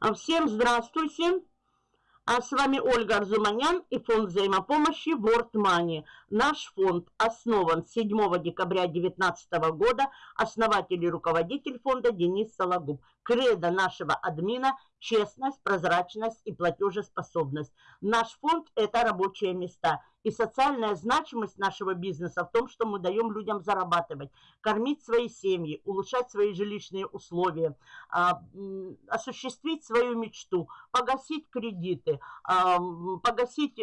А, всем здравствуйте! А с вами Ольга Арзуманян и фонд взаимопомощи World Money. Наш фонд основан 7 декабря 2019 года. Основатель и руководитель фонда Денис Сологуб. Кредо нашего админа – честность, прозрачность и платежеспособность. Наш фонд – это рабочие места. И социальная значимость нашего бизнеса в том, что мы даем людям зарабатывать, кормить свои семьи, улучшать свои жилищные условия, а, осуществить свою мечту, погасить кредиты, а, погасить э,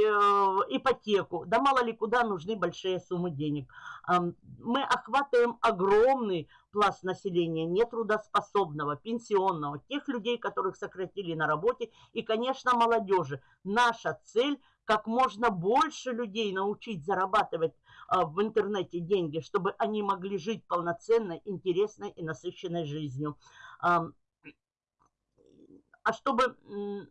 ипотеку. Да мало ли куда нужны большие суммы денег. А, мы охватываем огромный пласт населения, нетрудоспособного, пенсионного, тех людей, которых сократили на работе, и, конечно, молодежи. Наша цель – как можно больше людей научить зарабатывать а, в интернете деньги, чтобы они могли жить полноценной, интересной и насыщенной жизнью. А, а чтобы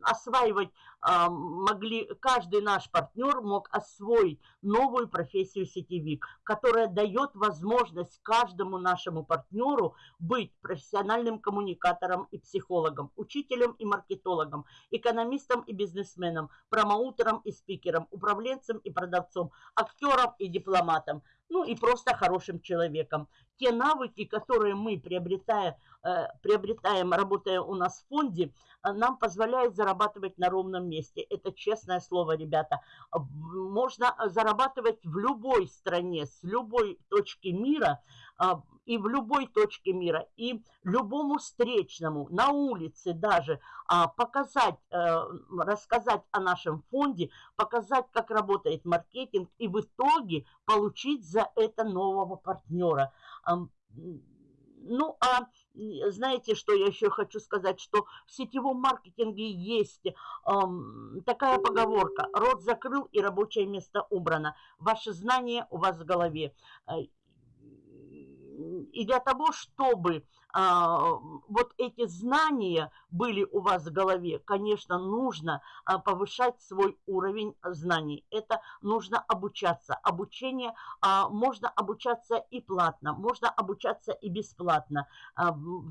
осваивать а, могли, каждый наш партнер мог освоить новую профессию сетевик, которая дает возможность каждому нашему партнеру быть профессиональным коммуникатором и психологом, учителем и маркетологом, экономистом и бизнесменом, промоутером и спикером, управленцем и продавцом, актером и дипломатом, ну и просто хорошим человеком. Те навыки, которые мы приобретаем, э, приобретаем работая у нас в фонде, э, нам позволяют зарабатывать на ровном месте. Это честное слово, ребята. Можно зарабатывать в любой стране, с любой точки мира, а, и в любой точке мира, и любому встречному, на улице даже, а, показать, э, рассказать о нашем фонде, показать, как работает маркетинг, и в итоге получить за это нового партнера. Ну, а знаете, что я еще хочу сказать, что в сетевом маркетинге есть эм, такая поговорка «Рот закрыл и рабочее место убрано». Ваши знания у вас в голове. И для того, чтобы а, вот эти знания были у вас в голове, конечно, нужно а, повышать свой уровень знаний. Это нужно обучаться. Обучение а, можно обучаться и платно, можно обучаться и бесплатно.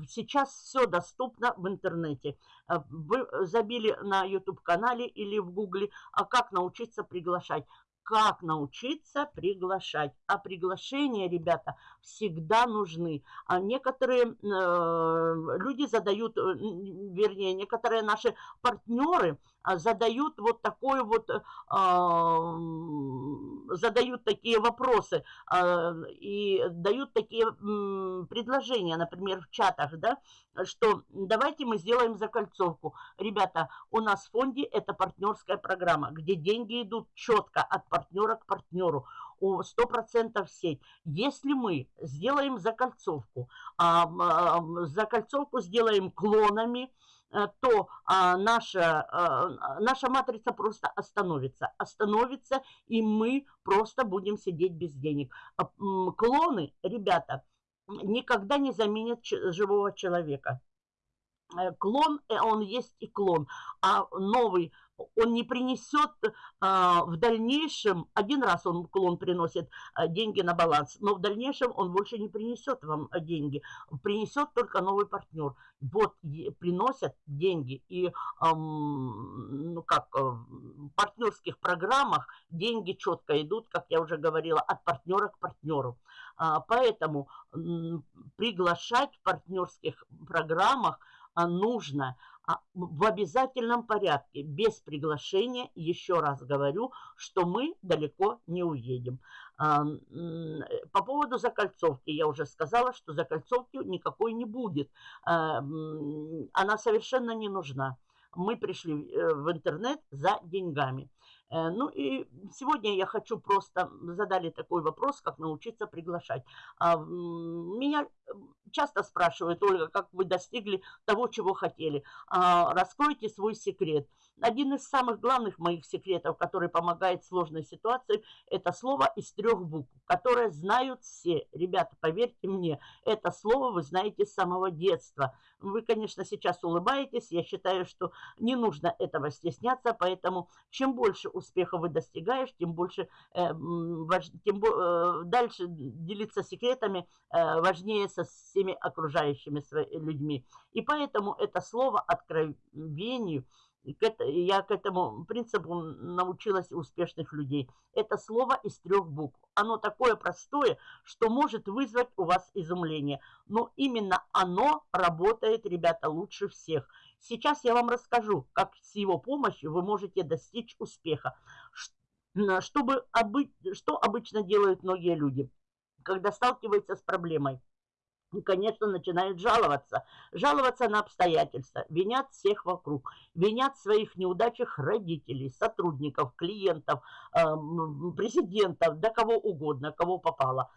Сейчас все доступно в интернете. Вы забили на YouTube-канале или в Гугле, как научиться приглашать как научиться приглашать. А приглашения, ребята, всегда нужны. А некоторые э, люди задают, э, вернее, некоторые наши партнеры задают вот такой вот, э, задают такие вопросы э, и дают такие предложения, например, в чатах, да, что давайте мы сделаем закольцовку. Ребята, у нас в фонде это партнерская программа, где деньги идут четко от партнера к партнеру. У 100% сеть. Если мы сделаем закольцовку, а, а, закольцовку сделаем клонами, то а, наша, а, наша матрица просто остановится. Остановится, и мы просто будем сидеть без денег. А, клоны, ребята, никогда не заменят живого человека. Э, клон, э, он есть и клон, а новый он не принесет а, в дальнейшем, один раз он клон приносит а, деньги на баланс, но в дальнейшем он больше не принесет вам а, деньги, принесет только новый партнер. Вот приносят деньги и ну как, э, в партнерских программах деньги четко идут, как я уже говорила, от партнера к партнеру. А, поэтому приглашать в партнерских программах а, нужно а, в обязательном порядке, без приглашения, еще раз говорю, что мы далеко не уедем. А, по поводу закольцовки, я уже сказала, что закольцовки никакой не будет. А, она совершенно не нужна. Мы пришли э, в интернет за деньгами. Э, ну и сегодня я хочу просто, задали такой вопрос, как научиться приглашать. Меня часто спрашивают, Ольга, как вы достигли того, чего хотели. Раскройте свой секрет. Один из самых главных моих секретов, который помогает в сложной ситуации, это слово из трех букв, которое знают все. Ребята, поверьте мне, это слово вы знаете с самого детства. Вы, конечно, сейчас улыбаетесь, я считаю, что не нужно этого стесняться, поэтому чем больше успехов вы достигаешь, тем больше, э, важ, тем э, дальше делиться секретами э, важнее со, всеми окружающими людьми. И поэтому это слово откровению – я к этому принципу научилась успешных людей. Это слово из трех букв. Оно такое простое, что может вызвать у вас изумление. Но именно оно работает, ребята, лучше всех. Сейчас я вам расскажу, как с его помощью вы можете достичь успеха. Чтобы, что обычно делают многие люди, когда сталкиваются с проблемой? Конечно, начинают жаловаться. Жаловаться на обстоятельства, винят всех вокруг, винят своих неудачах родителей, сотрудников, клиентов, президентов, да кого угодно, кого попало.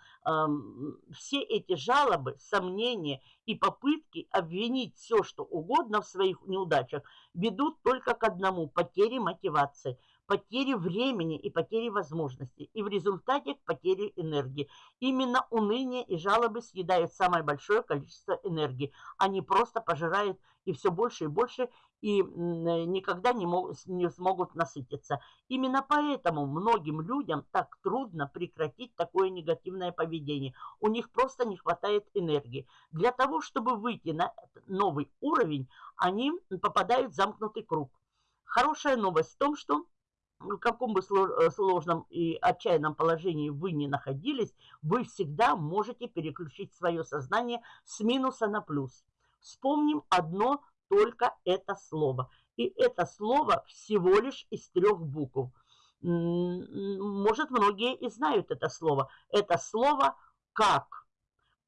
Все эти жалобы, сомнения и попытки обвинить все, что угодно в своих неудачах ведут только к одному – потере мотивации – потери времени и потери возможностей, и в результате к потере энергии. Именно уныние и жалобы съедают самое большое количество энергии. Они просто пожирают и все больше и больше, и никогда не, могут, не смогут насытиться. Именно поэтому многим людям так трудно прекратить такое негативное поведение. У них просто не хватает энергии. Для того, чтобы выйти на новый уровень, они попадают в замкнутый круг. Хорошая новость в том, что в каком бы э, сложном и отчаянном положении вы не находились, вы всегда можете переключить свое сознание с минуса на плюс. Вспомним одно только это слово. И это слово всего лишь из трех букв. Может, многие и знают это слово. Это слово «как».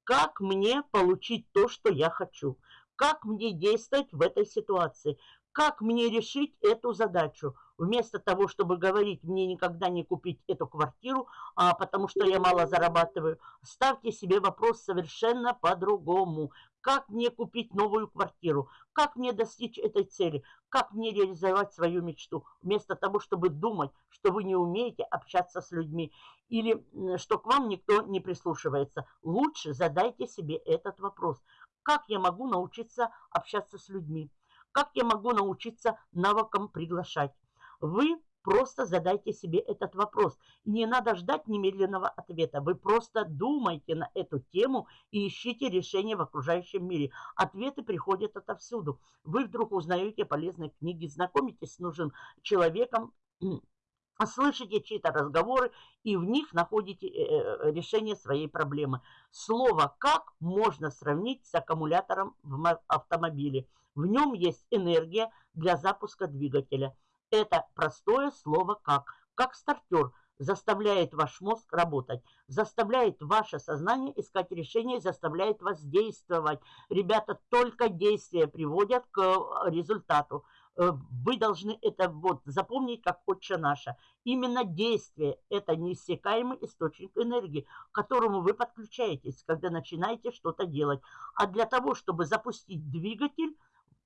Как мне получить то, что я хочу? Как мне действовать в этой ситуации? Как мне решить эту задачу? Вместо того, чтобы говорить, мне никогда не купить эту квартиру, а, потому что я мало зарабатываю, ставьте себе вопрос совершенно по-другому. Как мне купить новую квартиру? Как мне достичь этой цели? Как мне реализовать свою мечту? Вместо того, чтобы думать, что вы не умеете общаться с людьми или что к вам никто не прислушивается, лучше задайте себе этот вопрос. Как я могу научиться общаться с людьми? Как я могу научиться навыкам приглашать? Вы просто задайте себе этот вопрос. не надо ждать немедленного ответа. Вы просто думайте на эту тему и ищите решение в окружающем мире. Ответы приходят отовсюду. Вы вдруг узнаете полезные книги, знакомитесь с нужным человеком, слышите чьи-то разговоры и в них находите э, э, решение своей проблемы. Слово «как» можно сравнить с аккумулятором в автомобиле – в нем есть энергия для запуска двигателя. Это простое слово «как». Как стартер заставляет ваш мозг работать, заставляет ваше сознание искать решение, заставляет вас действовать. Ребята, только действия приводят к э, результату. Э, вы должны это вот запомнить как «Отче наша». Именно действие – это неиссякаемый источник энергии, к которому вы подключаетесь, когда начинаете что-то делать. А для того, чтобы запустить двигатель,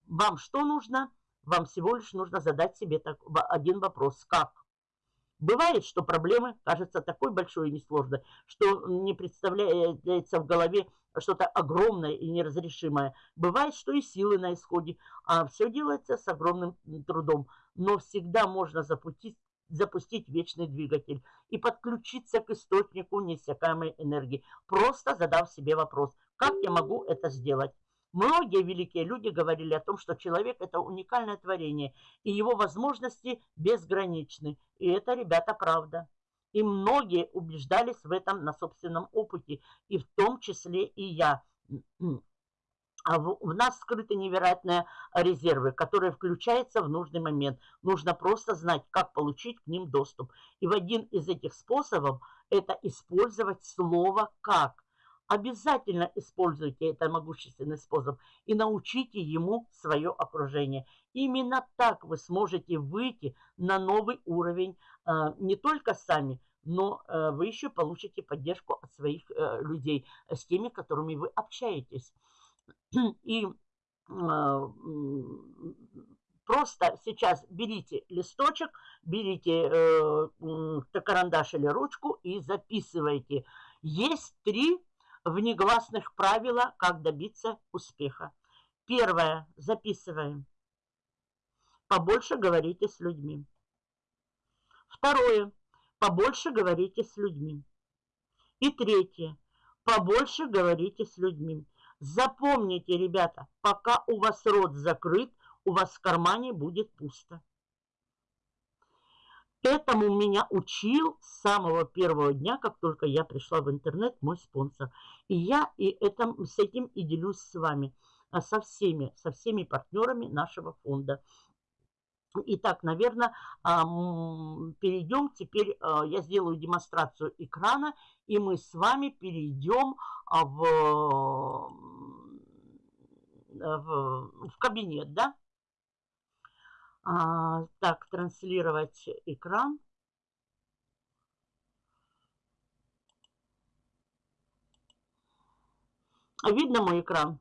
вам что нужно? Вам всего лишь нужно задать себе так, один вопрос. Как? Бывает, что проблемы кажутся такой большой и несложной, что не представляется в голове что-то огромное и неразрешимое. Бывает, что и силы на исходе, а все делается с огромным трудом. Но всегда можно запустить, запустить вечный двигатель и подключиться к источнику неиссякаемой энергии, просто задав себе вопрос, как я могу это сделать. Многие великие люди говорили о том, что человек – это уникальное творение, и его возможности безграничны. И это, ребята, правда. И многие убеждались в этом на собственном опыте, и в том числе и я. А в, нас скрыты невероятные резервы, которые включаются в нужный момент. Нужно просто знать, как получить к ним доступ. И в один из этих способов – это использовать слово «как». Обязательно используйте этот могущественный способ и научите ему свое окружение. Именно так вы сможете выйти на новый уровень э, не только сами, но э, вы еще получите поддержку от своих э, людей, с теми, которыми вы общаетесь. И просто сейчас берите листочек, берите карандаш или ручку и записывайте. Есть три внегласных правила, как добиться успеха. Первое. Записываем. Побольше говорите с людьми. Второе. Побольше говорите с людьми. И третье. Побольше говорите с людьми. Запомните, ребята, пока у вас рот закрыт, у вас в кармане будет пусто. Этому меня учил с самого первого дня, как только я пришла в интернет, мой спонсор. И я и это, с этим и делюсь с вами, а, со всеми, со всеми партнерами нашего фонда. Итак, наверное, перейдем теперь, а, я сделаю демонстрацию экрана, и мы с вами перейдем а, в, в, в кабинет, да? А, так, транслировать экран. Видно мой экран?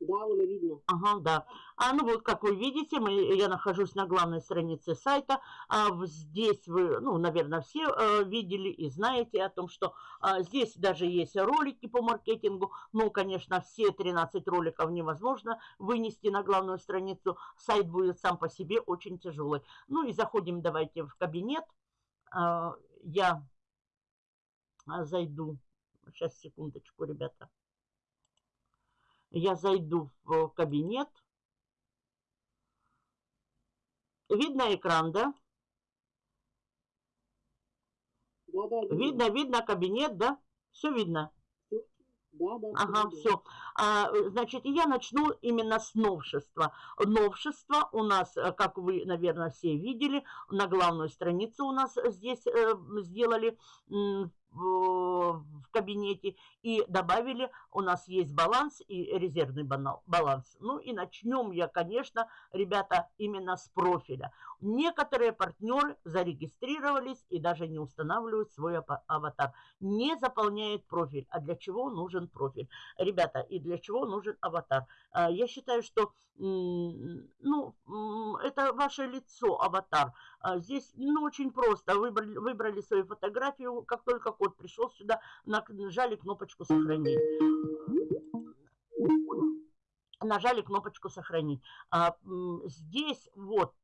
Да, уже видно. Ага, да. А ну вот, как вы видите, мы, я нахожусь на главной странице сайта. А, здесь вы, ну, наверное, все а, видели и знаете о том, что а, здесь даже есть ролики по маркетингу. Ну, конечно, все 13 роликов невозможно вынести на главную страницу. Сайт будет сам по себе очень тяжелый. Ну и заходим давайте в кабинет. А, я зайду. Сейчас, секундочку, ребята. Я зайду в кабинет. Видно экран, да? Да, да, видно. видно, видно кабинет, да? Все видно. Да, да. Ага, все. А, значит, я начну именно с новшества. Новшество у нас, э, как вы, наверное, все видели, на главную страницу у нас здесь э, сделали в, кабинете и добавили, у нас есть баланс и резервный баланс. Ну и начнем я, конечно, ребята, именно с профиля. Некоторые партнеры зарегистрировались и даже не устанавливают свой аватар. Не заполняет профиль. А для чего нужен профиль? Ребята, и для чего нужен аватар? А, я считаю, что ну, это ваше лицо, аватар. А, здесь ну, очень просто. Выбрали, выбрали свою фотографию, как только код пришел сюда, нажали кнопочку «Сохранить» нажали кнопочку «Сохранить». А, здесь вот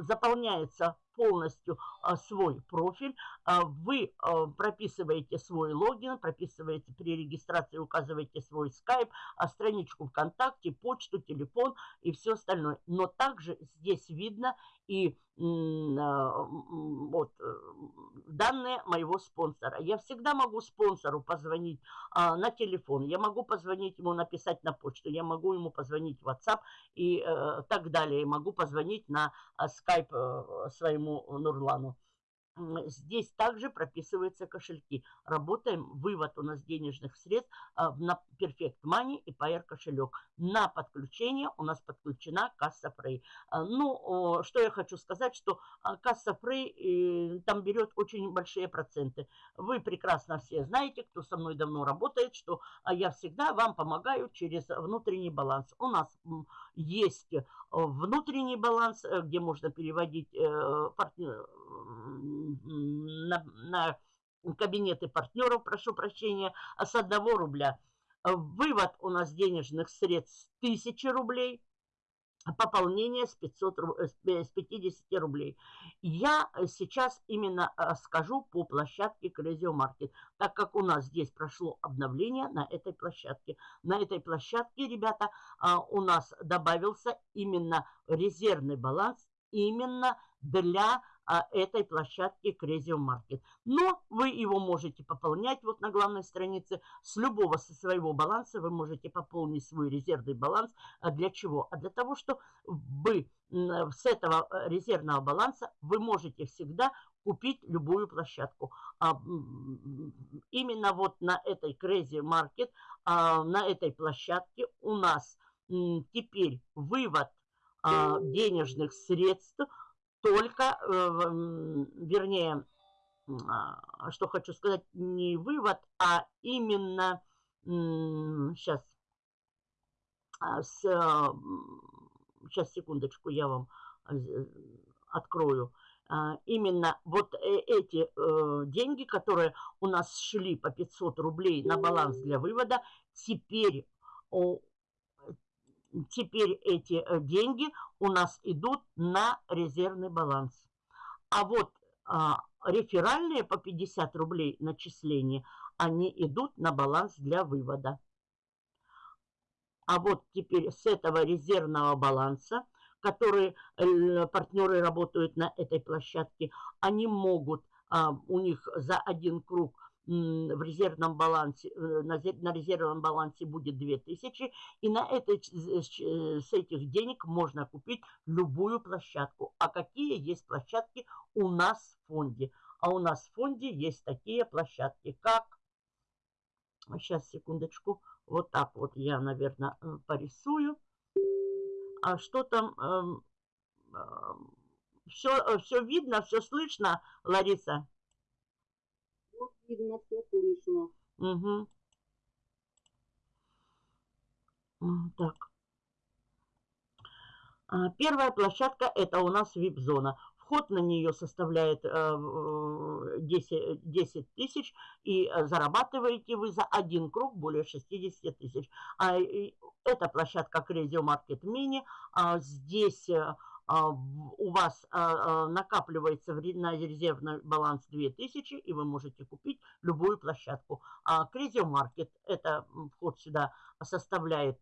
заполняется полностью а, свой профиль, а, вы а, прописываете свой логин, прописываете при регистрации, указываете свой скайп, страничку ВКонтакте, почту, телефон и все остальное. Но также здесь видно и вот, э, данные моего спонсора. Я всегда могу спонсору позвонить а, на телефон, я могу позвонить ему, написать на почту, я могу ему позвонить в WhatsApp и э, так далее. могу позвонить на скайп э, своему Нурлану. Здесь также прописываются кошельки. Работаем, вывод у нас денежных средств а, на Perfect Money и Pair кошелек. На подключение у нас подключена касса Frey. А, ну, что я хочу сказать, что а, касса Frey там берет очень большие проценты. Вы прекрасно все знаете, кто со мной давно работает, что я всегда вам помогаю через внутренний баланс. У нас есть внутренний баланс, э, где можно переводить э, партнер на, на кабинеты партнеров, прошу прощения, а с 1 рубля. Вывод у нас денежных средств 1000 рублей, пополнение с, 500, с 50 рублей. Я сейчас именно э, скажу по площадке Crazy Market, так как у нас здесь прошло обновление на этой площадке. На этой площадке, ребята, а, у нас добавился именно резервный баланс именно для а, этой площадки Crazy Market. Но вы его можете пополнять вот на главной странице. С любого со своего баланса вы можете пополнить свой резервный баланс. А для чего? А для того, что вы с этого э, резервного баланса вы можете всегда купить любую площадку. А, именно вот на этой Crazy Market, а, на этой площадке у нас теперь вывод а, денежных средств – только, э, вернее, а, что хочу сказать, не вывод, а именно, сейчас, сейчас, секундочку, я вам э, открою. А, именно вот э, эти деньги, которые у нас шли по 500 рублей на баланс для вывода, теперь теперь эти э, деньги у нас идут на резервный баланс. А вот а, реферальные по 50 рублей начисления, они идут на баланс для вывода. А вот теперь с этого резервного баланса, который э, партнеры работают на этой площадке, они могут, а, у них за один круг в резервном балансе, э, на, резервном балансе будет 2000, и на этой, с этих денег можно купить любую площадку. А какие есть площадки у нас в фонде? А у нас в фонде есть такие площадки, как... Сейчас, секундочку. Вот так вот я, наверное, э, порисую. А что там? Все, эм, эм, все видно, все слышно, Лариса? Видно, все слышно. Угу. Так. А, первая площадка это у нас вип-зона. Вход на нее составляет 10, э, 10 тысяч, и э, зарабатываете вы за один круг более 60 тысяч. А, это площадка Crazy Market Mini. А, здесь э, у вас накапливается на резервный баланс 2000, и вы можете купить любую площадку. Crazy Market, это вход сюда составляет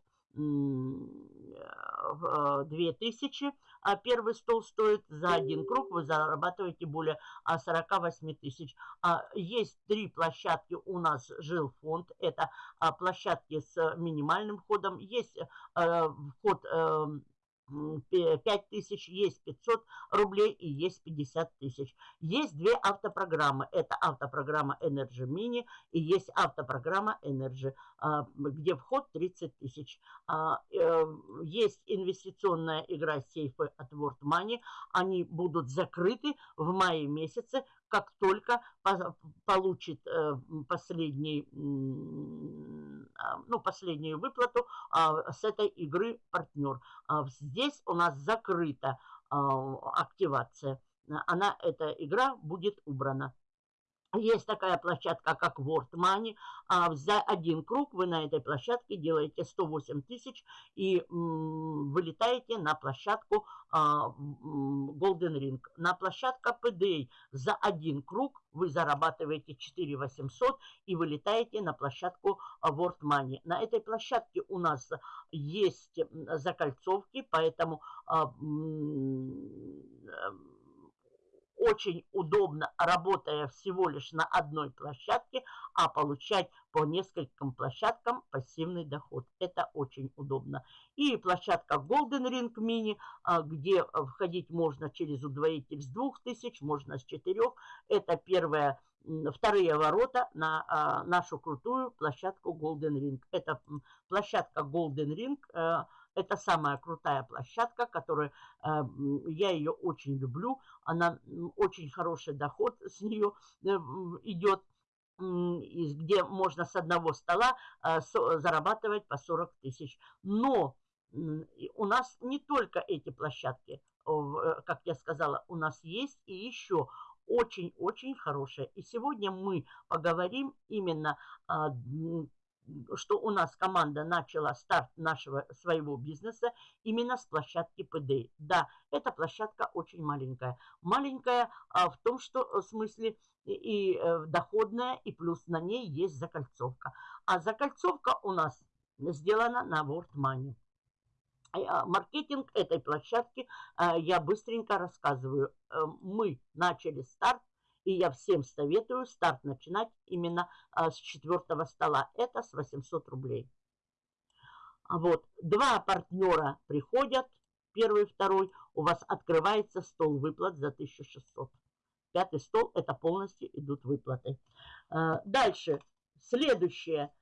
2000, а первый стол стоит за один круг, вы зарабатываете более 48 тысяч. А есть три площадки у нас жилфонд, это а, площадки с минимальным входом, есть э, вход эм, 5 тысяч, есть 500 рублей и есть 50 тысяч. Есть две автопрограммы. Это автопрограмма Energy Mini и есть автопрограмма Energy, а, где вход 30 тысяч. А, э, есть инвестиционная игра сейфы от World Money. Они будут закрыты в мае месяце, как только получит э, последний, а, ну, последнюю выплату с этой игры партнер. Здесь у нас закрыта активация. Она, эта игра будет убрана. Есть такая площадка, как World Money. А за один круг вы на этой площадке делаете 108 тысяч и вылетаете на площадку а, Golden Ring. На площадка PDA за один круг вы зарабатываете 4 800 и вылетаете на площадку World Money. На этой площадке у нас есть закольцовки, поэтому а, очень удобно, работая всего лишь на одной площадке, а получать по нескольким площадкам пассивный доход. Это очень удобно. И площадка Golden Ring Mini, а, где входить можно через удвоитель с 2000, можно с 4. Это первая вторые ворота на а, нашу крутую площадку Golden Ring. Это площадка Golden Ring, это самая крутая площадка, которая, э, я ее очень люблю. Она очень хороший доход с нее э, идет где можно с одного стола э, зарабатывать по 40 тысяч. Но у нас не только эти площадки, как я сказала, у нас есть и еще очень-очень хорошие. И сегодня мы поговорим именно а, что у нас команда начала старт нашего своего бизнеса именно с площадки ПД. Да, эта площадка очень маленькая. Маленькая а, в том, что в смысле и, и э, доходная, и плюс на ней есть закольцовка. А закольцовка у нас сделана на World Money. А, маркетинг этой площадки я быстренько рассказываю. Э, мы начали старт и я всем советую старт начинать именно а, с четвертого стола. Это с 800 рублей. А вот два партнера приходят, первый второй, у вас открывается стол выплат за 1600. Пятый стол, это полностью идут выплаты. А, дальше, следующее,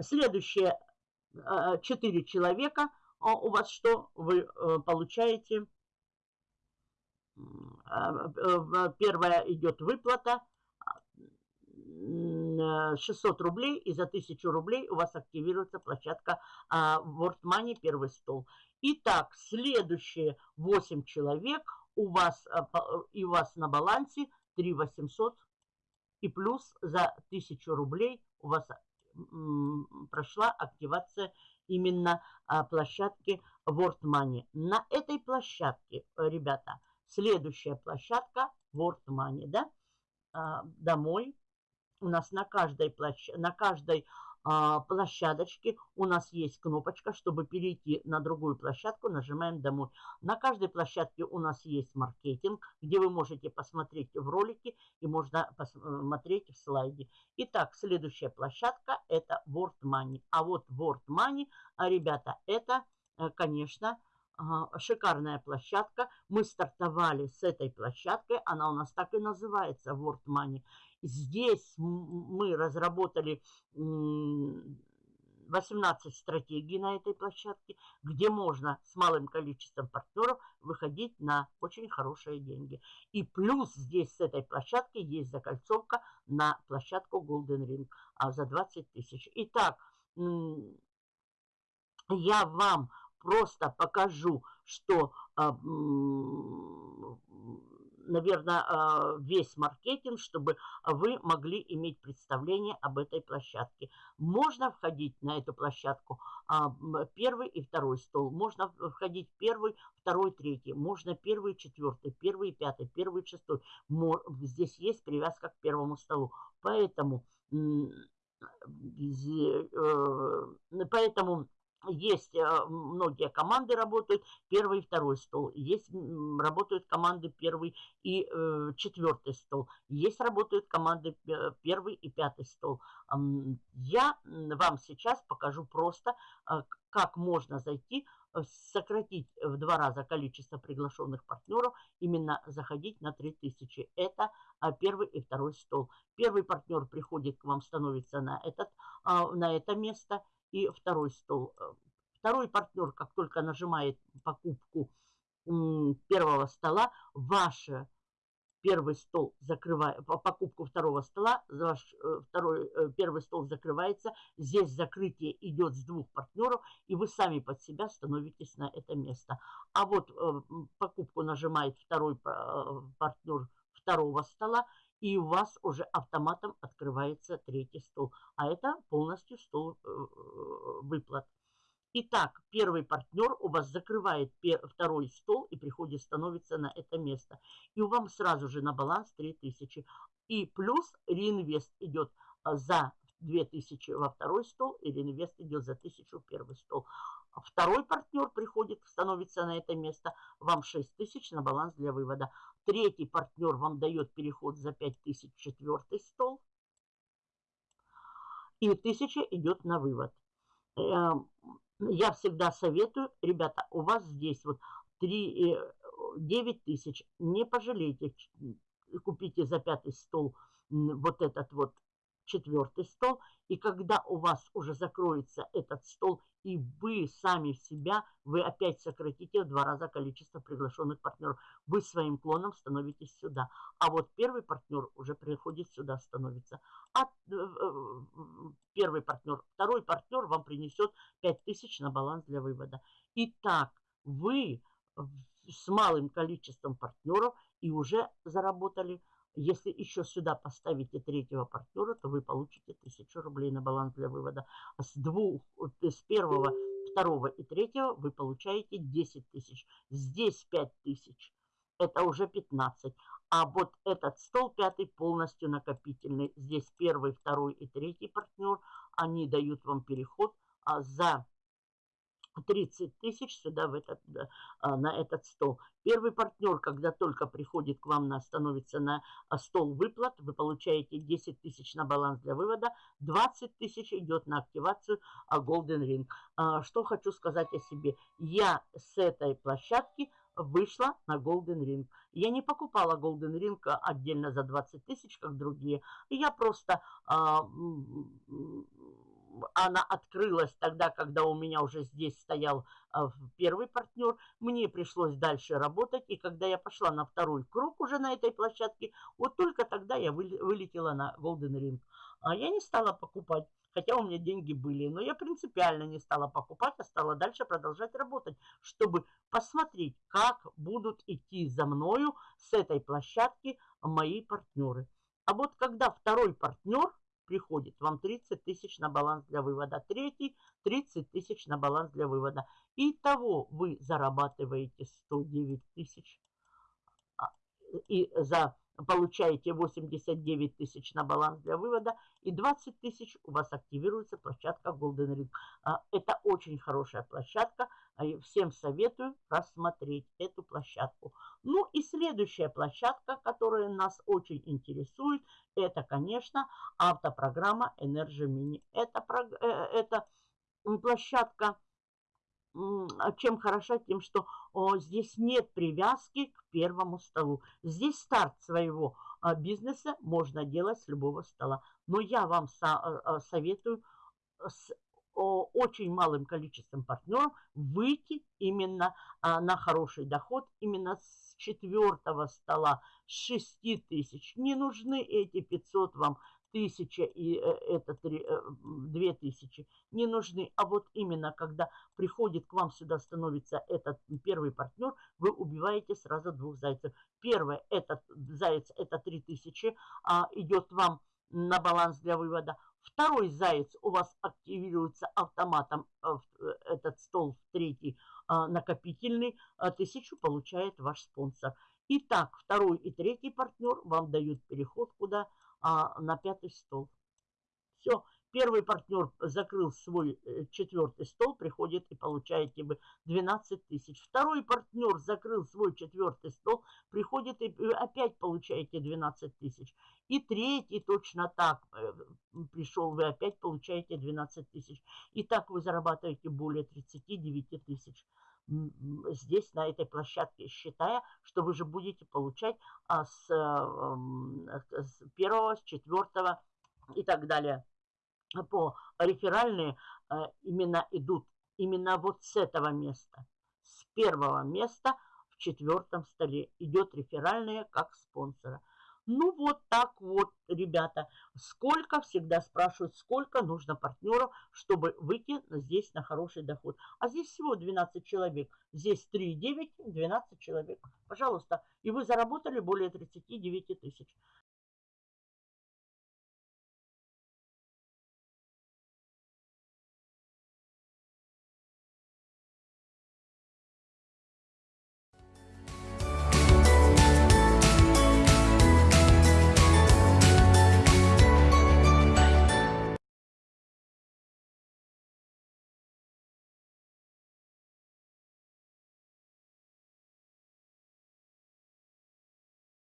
следующее а, четыре человека, у вас что? Вы а, получаете э, первая идет выплата 600 рублей, и за 1000 рублей у вас активируется площадка а, World Money первый стол. Итак, следующие 8 человек у вас, а, и у вас на балансе 3 800 и плюс за 1000 рублей у вас прошла активация именно площадки World Money. На этой площадке, ребята, Следующая площадка World Money, да, а, домой. У нас на каждой, площ... на каждой а, площадочке у нас есть кнопочка, чтобы перейти на другую площадку, нажимаем «Домой». На каждой площадке у нас есть маркетинг, где вы можете посмотреть в ролике и можно посмотреть в слайде. Итак, следующая площадка – это World Money. А вот World Money, а, ребята, это, э, конечно, шикарная площадка. Мы стартовали с этой площадкой, она у нас так и называется, World Money. Здесь мы разработали 18 стратегий на этой площадке, где можно с малым количеством партнеров выходить на очень хорошие деньги. И плюс здесь с этой площадки есть закольцовка на площадку Golden Ring а за 20 тысяч. Итак, я вам просто покажу, что а, наверное, а, весь маркетинг, чтобы вы могли иметь представление об этой площадке. Можно входить на эту площадку а, первый и второй стол, можно входить первый, второй, третий, можно первый, четвертый, первый, пятый, первый, шестой. Здесь есть привязка к первому столу. Поэтому, э, поэтому есть э, многие команды работают, первый и второй стол. Есть работают команды первый и э, четвертый стол. Есть работают команды первый и пятый стол. Я вам сейчас покажу просто, э, как можно зайти, э, сократить в два раза количество приглашенных партнеров, именно заходить на 3000. Это первый и второй стол. Первый партнер приходит к вам, становится на, этот, на это место – и второй стол. Э, второй партнер, как только нажимает покупку первого стола, ваш первый стол закрывает, покупку второго стола, ваш э, второй, э, первый стол закрывается, здесь закрытие идет с двух партнеров, и вы сами под себя становитесь на это место. А вот покупку нажимает второй партнер второго стола, и у вас уже автоматом открывается третий стол. А это полностью стол э, выплат. Итак, первый партнер у вас закрывает второй стол и приходит, становится на это место. И у вам сразу же на баланс 3000. И плюс реинвест идет а, за 2000 во второй стол, и реинвест идет за 1000 в первый стол. Второй партнер приходит, становится на это место, вам 6 тысяч на баланс для вывода. Третий партнер вам дает переход за 5 тысяч четвертый стол. И 1000 идет на вывод. Эм, я всегда советую, ребята, у вас здесь вот 3, 9 э, тысяч. Не пожалейте, купите за пятый стол вот этот вот четвертый стол. И когда у вас уже закроется этот стол, и вы сами в себя, вы опять сократите в два раза количество приглашенных партнеров. Вы своим клоном становитесь сюда. А вот первый партнер уже приходит сюда, становится. А э, э, первый партнер, второй партнер вам принесет 5000 на баланс для вывода. Итак, вы с малым количеством партнеров и уже заработали если еще сюда поставите третьего партнера, то вы получите 1000 рублей на баланс для вывода. А с двух, с первого, второго и третьего вы получаете 10 тысяч. Здесь 5 тысяч. Это уже 15. А вот этот стол пятый полностью накопительный. Здесь первый, второй и третий партнер. Они дают вам переход а за 30 тысяч сюда в этот, а, на этот стол. Первый партнер, когда только приходит к вам, на, становится на а, стол выплат, вы получаете 10 тысяч на баланс для вывода, 20 тысяч идет на активацию а, Golden Ring. Что хочу сказать о себе. Я с этой площадки вышла на Golden Ring. Я не покупала Golden Ring отдельно за 20 тысяч, как другие. Я просто она открылась тогда, когда у меня уже здесь стоял а, первый партнер. Мне пришлось дальше работать. И когда я пошла на второй круг уже на этой площадке, вот только тогда я вылетела на Golden Ring. А я не стала покупать, хотя у меня деньги были. Но я принципиально не стала покупать, а стала дальше продолжать работать, чтобы посмотреть, как будут идти за мною с этой площадки мои партнеры. А вот когда второй партнер приходит вам 30 тысяч на баланс для вывода. Третий 30 тысяч на баланс для вывода. Итого вы зарабатываете 109 тысяч. А, и за получаете 89 тысяч на баланс для вывода и 20 тысяч у вас активируется площадка Golden Ring. А, это очень хорошая площадка, а, всем советую рассмотреть эту площадку. Ну и следующая площадка, которая нас очень интересует, это, конечно, автопрограмма Energy Mini. Это, э, это площадка чем хороша? Тем, что о, здесь нет привязки к первому столу. Здесь старт своего а, бизнеса можно делать с любого стола. Но я вам со, а, а советую с очень малым количеством партнеров выйти именно а, на хороший доход, именно с четвертого стола, с 6 тысяч. Не нужны эти 500 вам тысяча и э, это три, э, две тысячи не нужны. А вот именно когда приходит к вам сюда, становится этот первый партнер, вы убиваете сразу двух зайцев. Первое, этот заяц, это три тысячи, а, идет вам на баланс для вывода. Второй заяц у вас активируется автоматом, э, этот стол в третий накопительный, а, тысячу получает ваш спонсор. Итак, второй и третий партнер вам дают переход куда? а, на пятый стол. Все, первый партнер закрыл свой э, четвертый стол, приходит и получаете вы 12 тысяч. Второй партнер закрыл свой четвертый стол, приходит и опять получаете 12 тысяч. И третий точно так э, пришел, вы опять получаете 12 тысяч. И так вы зарабатываете более 39 тысяч здесь, на этой площадке, считая, что вы же будете получать а, с, э, с первого, с четвертого и так далее. По реферальные а, именно идут именно вот с этого места. С первого места в четвертом столе идет реферальные как спонсора. Ну вот так вот, ребята. Сколько, всегда спрашивают, сколько нужно партнеров, чтобы выйти здесь на хороший доход. А здесь всего 12 человек. Здесь 3,9, 12 человек. Пожалуйста. И вы заработали более 39 тысяч.